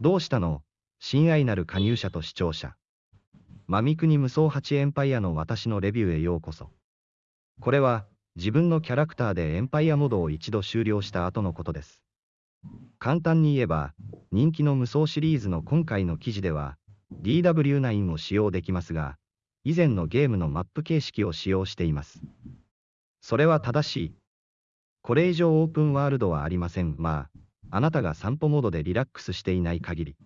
どうしたの？親愛なる加入者と視聴者。マミクニ無双8エンパイアの私のレビューへようこそ。これは、自分のキャラクターでエンパイアモードを一度終了した後のことです。簡単に言えば、人気の無双シリーズの今回の記事では、DW9 を使用できますが、以前のゲームのマップ形式を使用しています。それは正しい。これ以上オープンワールドはありません。まあ、あなたが散歩モードでリラックスしていない限り。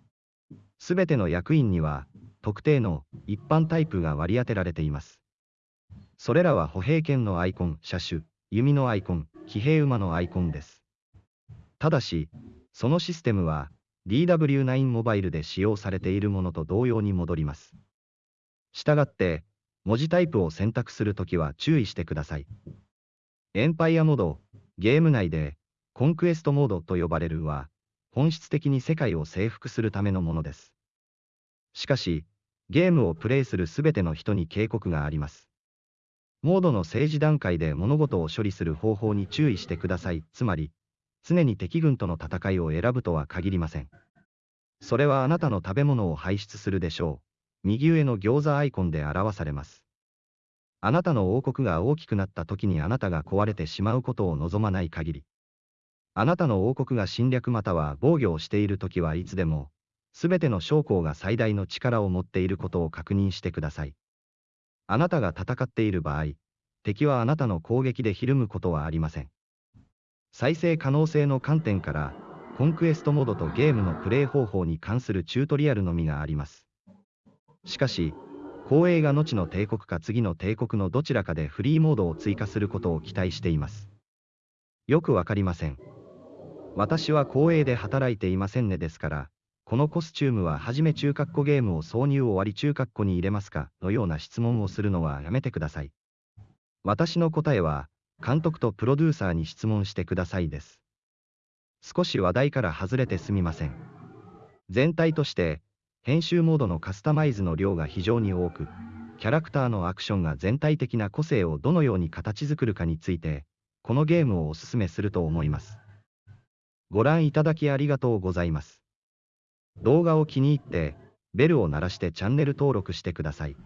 すべての役員には、特定の一般タイプが割り当てられています。それらは歩兵剣のアイコン、車種、弓のアイコン、騎兵馬のアイコンです。ただし、そのシステムは DW9 モバイルで使用されているものと同様に戻ります。したがって、文字タイプを選択するときは注意してください。エンパイアモード、ゲーム内で、コンクエストモードと呼ばれるは、本質的に世界を征服するためのものです。しかし、ゲームをプレイするすべての人に警告があります。モードの政治段階で物事を処理する方法に注意してください。つまり、常に敵軍との戦いを選ぶとは限りません。それはあなたの食べ物を排出するでしょう。右上の餃子アイコンで表されます。あなたの王国が大きくなった時にあなたが壊れてしまうことを望まない限り。あなたの王国が侵略または防御をしている時はいつでも、すべての将校が最大の力を持っていることを確認してください。あなたが戦っている場合、敵はあなたの攻撃でひるむことはありません。再生可能性の観点から、コンクエストモードとゲームのプレイ方法に関するチュートリアルのみがあります。しかし、光栄が後の帝国か次の帝国のどちらかでフリーモードを追加することを期待しています。よくわかりません。私は光栄で働いていませんねですから、このコスチュームははじめ中括弧ゲームを挿入終わり中括弧に入れますかのような質問をするのはやめてください。私の答えは、監督とプロデューサーに質問してくださいです。少し話題から外れてすみません。全体として、編集モードのカスタマイズの量が非常に多く、キャラクターのアクションが全体的な個性をどのように形作るかについて、このゲームをおすすめすると思います。ご覧いただきありがとうございます。動画を気に入って、ベルを鳴らしてチャンネル登録してください。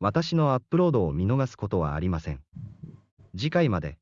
私のアップロードを見逃すことはありません。次回まで。